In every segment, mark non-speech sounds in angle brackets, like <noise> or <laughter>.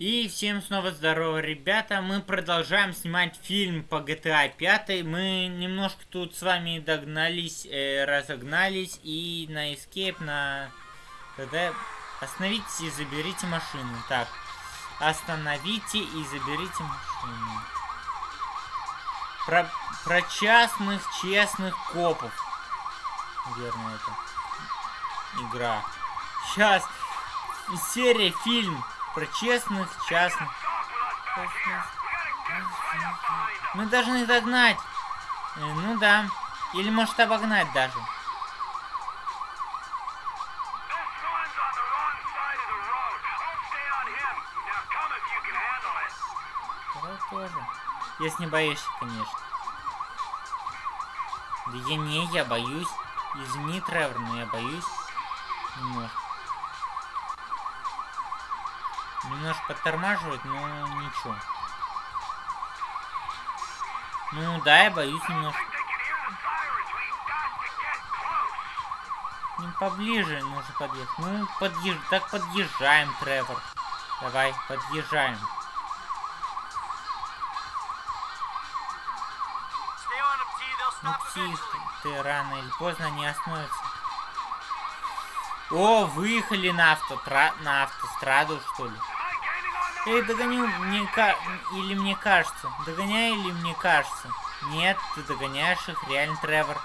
И всем снова здорово, ребята. Мы продолжаем снимать фильм по GTA 5. Мы немножко тут с вами догнались, э, разогнались. И на Escape, на... Когда... Остановитесь и заберите машину. Так. Остановите и заберите машину. Про, про частных, честных копов. Верно это. Игра. Сейчас. Серия, фильм про честных, частных. Мы должны догнать. Э, ну да. Или может обогнать даже. Тоже. Если не боишься, конечно. Да я не, я боюсь. Извини, Тревор, но я боюсь. Немножко. Немножко подтормаживает, но ничего. Ну да, я боюсь немножко. Ним поближе нужно подъехать. Ну, подъезж... так подъезжаем, Тревор. Давай, подъезжаем. Ну, псих, ты рано или поздно не остановится. О, выехали на, автотра... на автостраду, что ли? Эй, догоню, мне ка... Или мне кажется. Догоняй или мне кажется? Нет, ты догоняешь их, реально, Тревор.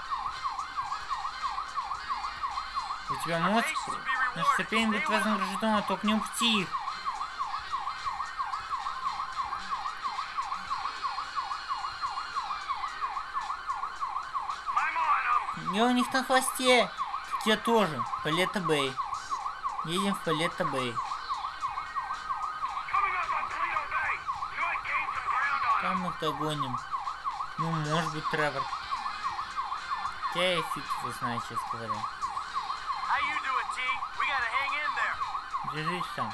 У тебя мозг... Наше терпение будет вознаграждено, только не упти их. Я у них на хвосте. Я тоже. Палета Бэй. Едем в Палета Бэй. Там мы догоним. Ну, может быть, Тревор. Я и фиг его знаю, честно говоря. Держись там.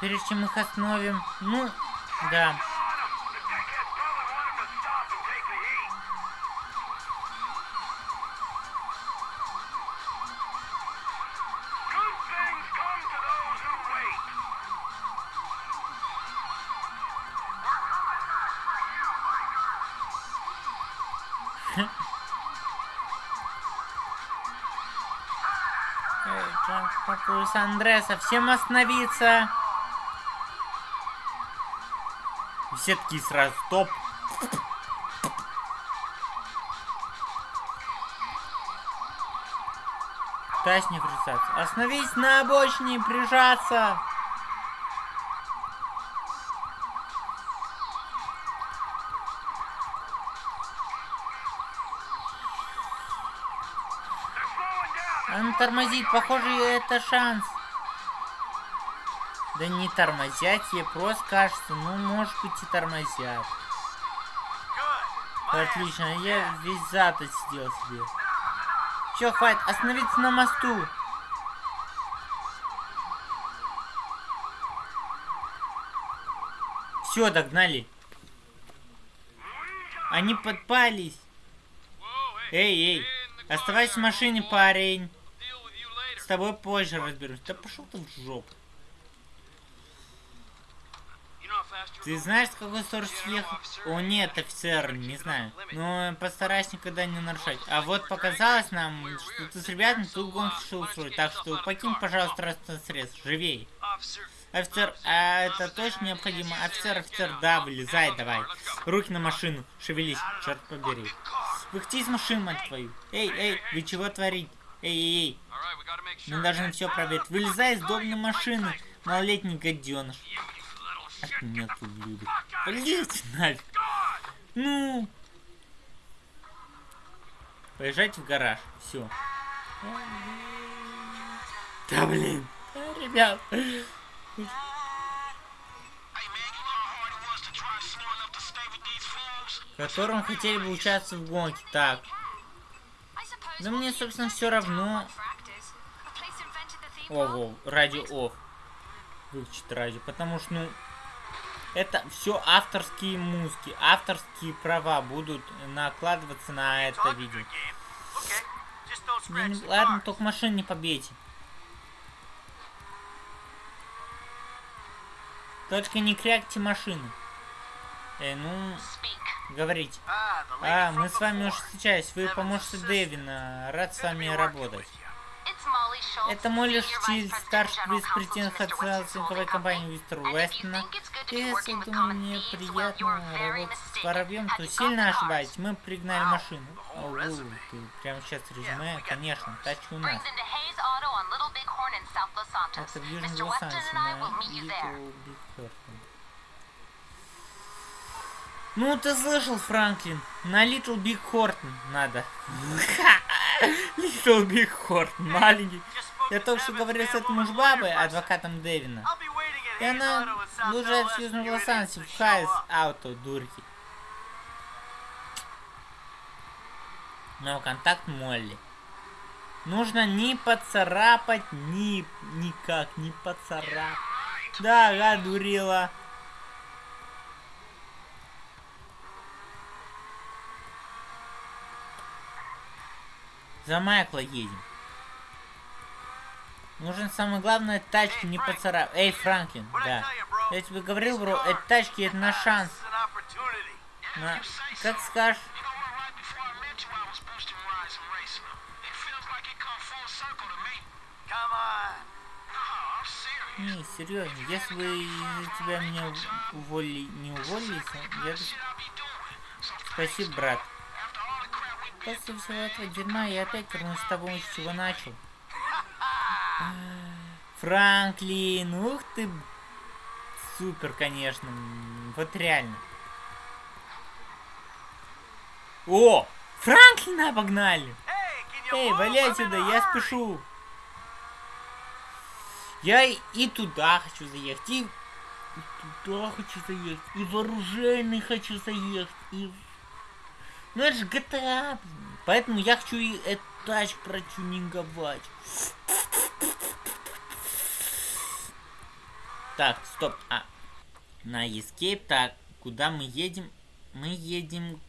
Прежде чем их остановим, ну, да. Папуис Андре, совсем остановиться. Все такие сразу, стоп. Пытаюсь не врезаться. Остановись на обочине, прижаться. Тормозит, похоже, это шанс. Да не тормозят, тебе просто кажется, ну, может быть, и тормозят. Отлично, я весь зад отсидел себе. Все, хватит, остановиться на мосту. Все, догнали. Они подпались. Эй, эй, оставайся в машине, парень тобой позже разберусь. Да пошел ты в жопу. Ты знаешь, с какой скоростью ехал? О, нет, офицер, не знаю. Но постарайся никогда не нарушать. А вот показалось нам, что ты с ребятами тут гонку решил устроить. Так что покинь, пожалуйста, транспортное средство. Живей. Офицер, а это точно необходимо? Офицер, офицер, да, вылезай давай. Руки на машину, шевелись, черт побери. Выходи из машины, мать твою. Эй, эй, вы чего творите? Эй, эй, эй. Мы должны все проверить. Вылезай из домной машины, малолетний гаденыш. Меня тут любит. Полезьте нафиг. Ну. Поезжайте в гараж. Все. Да блин. ребят. Которым хотели бы участвовать в гонке. Так. Да мне, собственно, все равно. Ого, радио оф. Выключить радио. Потому что, ну, это все авторские музыки. Авторские права будут накладываться на это видео. Не... Ладно, только машин не побейте. Только не крякте машины. Э, ну, говорите. А, мы с вами уже встречались. Вы помощник Дэвина. Рад с вами работать. Это Молли Штиль, старший вице-президент Хадсонской компании Мистер Уэстона. Если думаю, мне приятно работать с воробьем, то сильно ошибаюсь. Мы пригнали машину. Оу, ты прямо сейчас резюме? Конечно, тачка у нас. Это в Южном Лос-Анджелесе, на Horton. Ну, ты слышал, Франклин? На Little Big Horton надо. <laughs> Little Big Horton, маленький. Я только что говорил с этим уж бабой, адвокатом Дэвина. И она лужает в Южном Лос-Анджелесе, в Хайс Ауто, дурки. Но контакт Молли. Нужно не поцарапать, ни никак не поцарапать. Да, ага, дурила. За Майкла едем. Нужен самое главное тачки не поцарапать. Эй, Франклин, да. Я тебе говорил, бро, эти тачки это на шанс. На... Как скажешь. Не, серьезно, если бы из-за тебя меня уволили, не уволились, я бы... Спасибо, брат. После всего этого дерьма я опять вернусь с тобой, с чего начал. Франклин, ух ты. Супер, конечно. Вот реально. О! Франклина обогнали! Эй, вали отсюда, я спешу. Я и туда хочу заехать, и, и туда хочу заехать, и в оружейный хочу заехать, и... Ну это же GTA, поэтому я хочу и эту тачку протюнинговать. Так, стоп, а, на Escape, так, куда мы едем? Мы едем,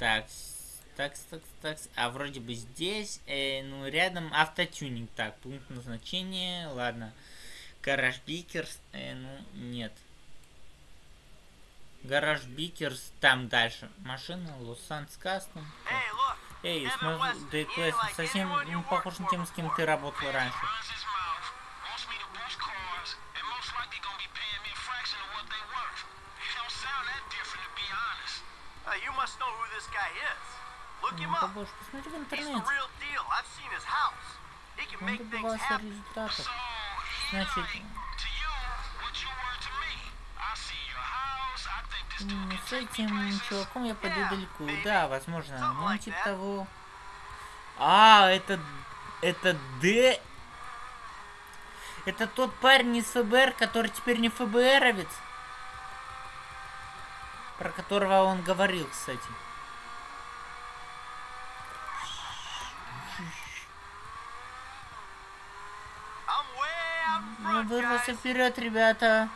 так, так, так, так, а вроде бы здесь, э, ну, рядом автотюнинг, так, пункт назначения, ладно. Гараж Beeker's, э, ну, нет. Гараж Beeker's, там дальше. Машина, Los Santos Customs. Эй, смотри, да совсем не похож на тех, с кем ты работал раньше. Ну, побольше посмотри в интернете. Он добивался результатов. Значит... С этим чуваком я пойду далеко. Да, возможно. Ну, типа того... А, это... Это Д... Это тот парень из ФБР, который теперь не ФБРовец. Про которого он говорил, кстати. Мы вырвался вперед, ребята.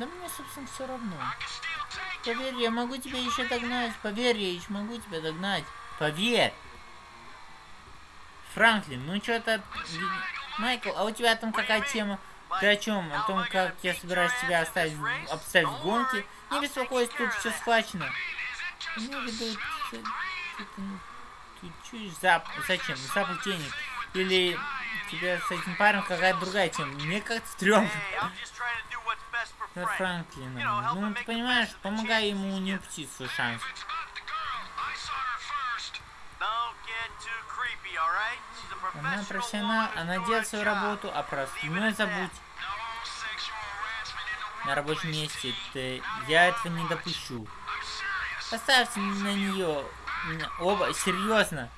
Да мне, собственно, все равно. Поверь, я могу тебя еще догнать. Поверь, я еще могу тебя догнать. Поверь. Франклин, ну что-то... Майкл, а у тебя там какая тема? Ты о чем? О том, как я собираюсь тебя оставить, обставить в гонке? Не беспокойся, тут все схвачено. Имею в виду, ты чуешь зап... Зачем? Запах денег. Или тебя с этим парнем какая-то другая тема. Мне как-то стрёмно. Франклина. Ну, ты понимаешь, помогай ему не упустить свой шанс. Она профессионал, она делает свою работу, а про остальное забудь. На рабочем месте ты... я этого не допущу. Поставьте на нее Оба, серьезно.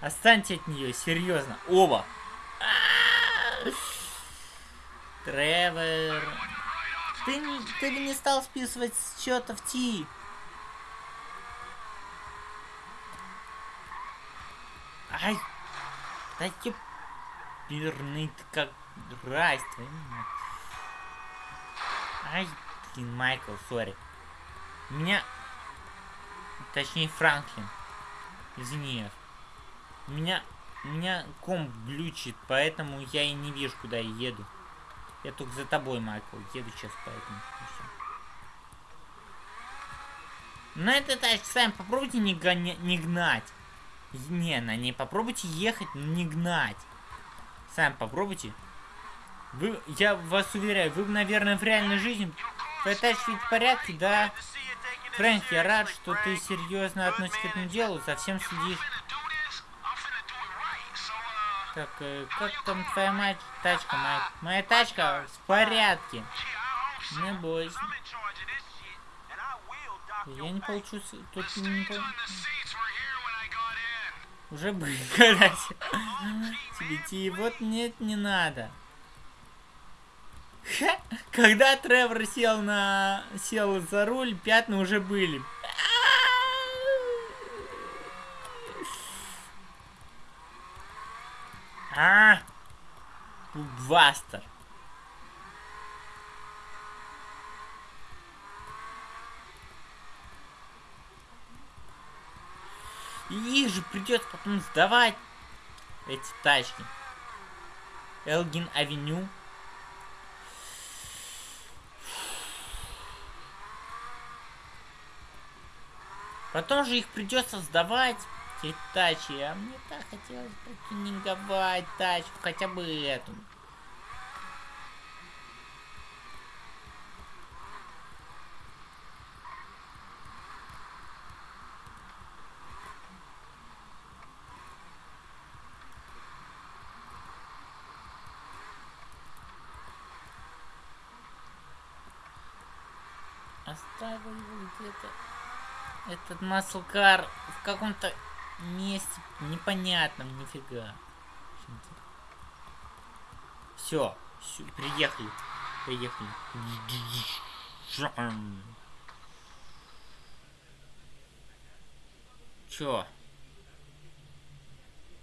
Останьте от нее, серьезно. Оба. Тревор. Ты, ты бы не стал списывать с счетов Ти. Ай. Да ёперный ты как твою Ай, блин, Майкл, сори. Меня... Точнее, Франклин. Извини. Меня... Меня комп глючит, поэтому я и не вижу, куда я еду. Я только за тобой, Майкл. Еду сейчас, поэтому... На этой тачке сами попробуйте не, гоня... не гнать. Не, на ней попробуйте ехать, не гнать. Сами попробуйте. Вы, я вас уверяю, вы, наверное, в реальной жизни тачка ведь в порядке, да? Фрэнк, я рад, что ты серьезно относишься к этому делу, совсем следишь. Так, э, как там твоя мать, тачка, Майк? Моя тачка в порядке. Не бойся. Я не получу... Тут не получу... Уже были, <laughs> Тебе идти. Вот нет, не надо. Когда Тревор сел на... сел за руль, пятна уже были. А! Бустер. И их же придется потом сдавать эти тачки. Элгин Авеню. Потом же их придется сдавать, эти тачки. А мне так хотелось протюнинговать тачку, хотя бы эту. Оставил его где-то. Этот маслкар в каком-то месте непонятном, нифига. Все, все, приехали. Приехали. Чё?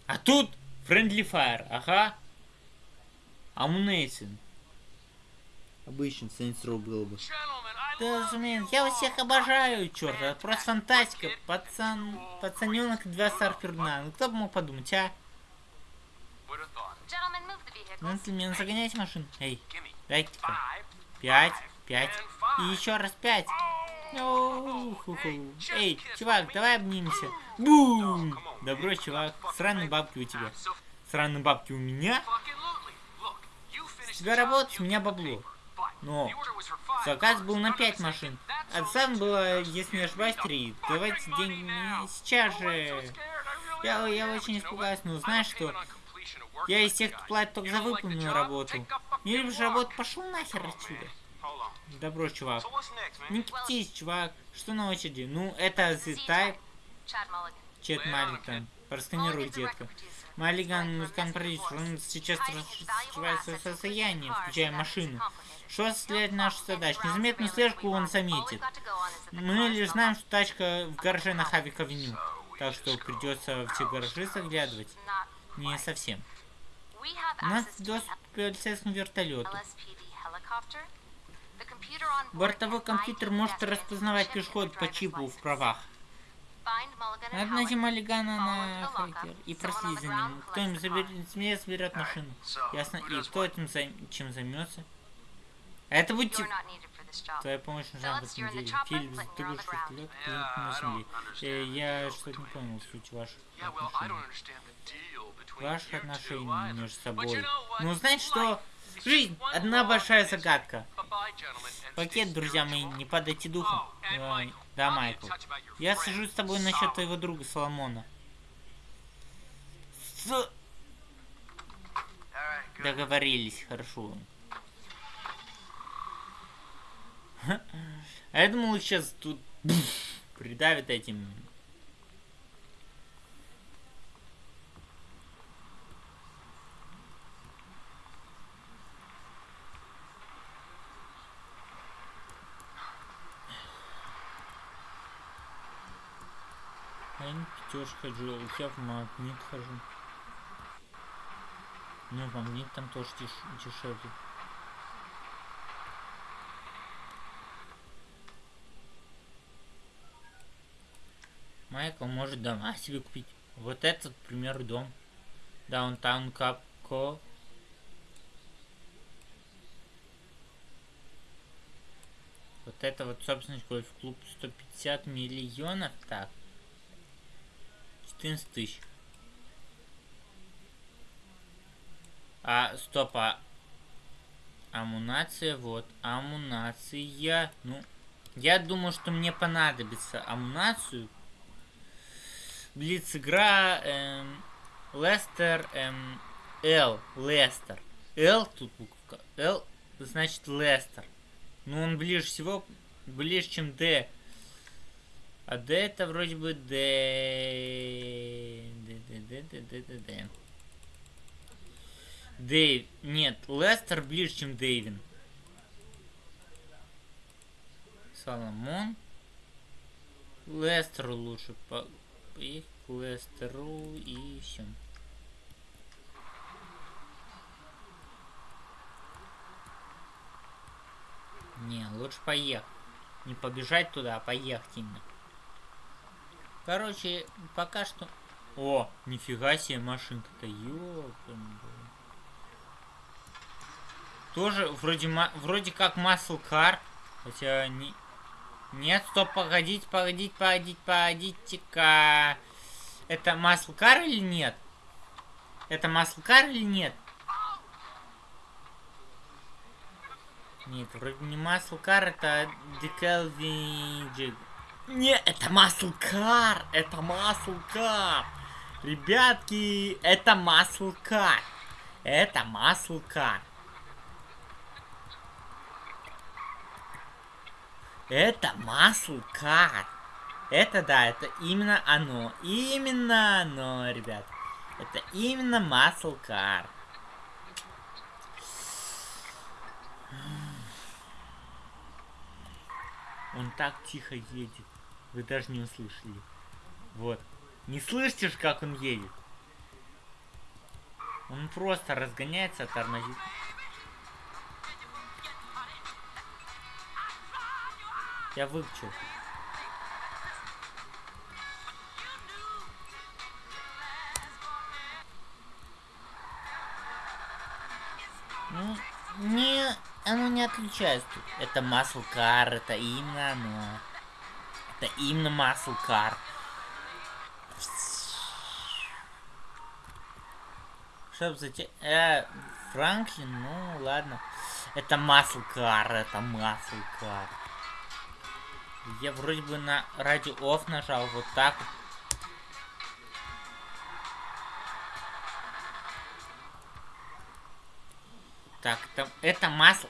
А тут Friendly Fire, ага. Амунейсин. Обычный Saints Row был бы. Да, разумеется, я вас всех обожаю, черт, это просто фантастика. Пацан, пацаненок два старперна. Ну кто бы мог подумать, а? Джентльмен, загоняйте машину. Эй, дайте-ка. Пять, пять. И еще раз пять. Эй, чувак, давай обнимемся. Бум! Добро, чувак. Сраные бабки у тебя. Сраные бабки у меня? С тебя работать, у меня бабло. Но заказ был на 5 машин. А сам было, если не ошибаюсь, 3. Давайте деньги сейчас же. Я, я очень испугаюсь, но знаешь что? Я из тех, кто платит только за выполненную работу. Не любишь работу, пошел нахер отсюда. Добро, чувак. Не киптись, чувак. Что на очереди? Ну, это The Type. Чет Маллиган. Просканируй, детка. Маллиган, музыкант-продюсер. Он сейчас раскрывается состояние, включая машину. Что осуществляет нашу задачу? Незаметную слежку он заметит. Мы лишь знаем, что тачка в гараже на Хавик Авеню. Так что придется в те гаражи заглядывать. Не совсем. У нас доступ к полицейскому вертолету. Бортовой компьютер может распознавать пешеход по чипу в правах. Надо найти Маллигана на хакер и проследить за ним. Кто им заберет, заберет машину. Ясно. И кто этим займ, чем займется? Это будет Твоя помощь нужна в этом деле. Фильм, ты будешь вертолет, клиент на земле. Э, я что-то не понял суть ваших отношений. Ваших отношений между собой. Ну, знаете что? Жизнь — одна большая загадка. Пакет, друзья мои, не падайте духом. Э, да, Майкл. Я сажусь с тобой насчет твоего друга Соломона. С... Договорились, хорошо. <laughs> А я думал, сейчас тут <laughs> придавит этим. Не пятёшка хожу, я в магнит хожу. Ну, магнит там тоже деш дешевле. Майкл может дома себе купить. Вот этот, к примеру, дом. Даунтаун Капко. Вот это вот собственность гольф-клуб 150 миллионов. Так. 14 тысяч. А, стоп, а... Амунация, вот. Амунация. Ну, я думаю, что мне понадобится амунацию. Блиц игра. Эм, Лестер. Эм, Л. Лестер. Л тут буква. Л значит Лестер. Ну, он ближе всего, ближе, чем Д. А Д это вроде бы Д. Д, Д, Д, Д, Д, Д, Д. Дэйв. Нет, Лестер ближе, чем Дэйвин. Соломон. Лестеру лучше по... Их к Лестеру и все. Не, лучше поехать. Не побежать туда, а поехать именно. Короче, пока что... О, нифига себе машинка-то, ёпан. Тоже вроде, вроде как Muscle Car, хотя не... Нет, стоп, погодите, погодите, погодите, погодите-ка. Это Muscle Car или нет? Это Muscle Car или нет? Нет, вроде не Muscle Car, это Decalving Не, это Car! Это Car! Ребятки, это Car! Это Car! Это Car! Это да, это именно оно. Именно оно, ребят. Это именно Car. Он так тихо едет. Вы даже не услышали. Вот. Не слышите ж, как он едет? Он просто разгоняется, тормозит. Я выключил. Ну, не оно не отличается. Это Car, это именно оно. Это именно Muscle Car. Чтоб зачем... Э, Франклин, ну ладно. Это Muscle Car, это Muscle Car. Я вроде бы на радио off нажал, вот так вот. Так, там, это масло.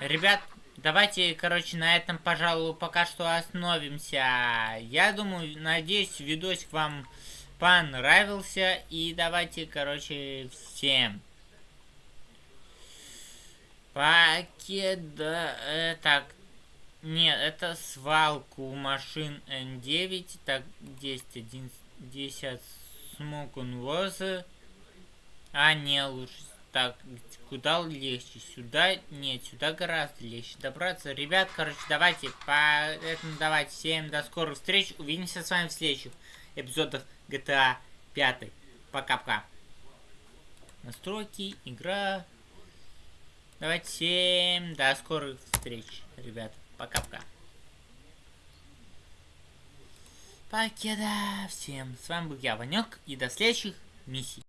Ребят, давайте, короче, на этом, пожалуй, пока что остановимся. Я думаю, надеюсь, видосик вам понравился. И давайте, короче, всем. Покеда... Э, так, нет, это свалку машин N9. Так, 10, 11, 10 Smoke on was. А, не, лучше так, куда легче? Сюда? Нет, сюда гораздо легче добраться. Ребят, короче, давайте, поэтому давайте, всем до скорых встреч. Увидимся с вами в следующих эпизодах GTA 5. Пока-пока. Настройки, игра. Давайте всем до скорых встреч, ребят. Пока-пока. Покеда всем. С вами был я, Ванек, и до следующих миссий.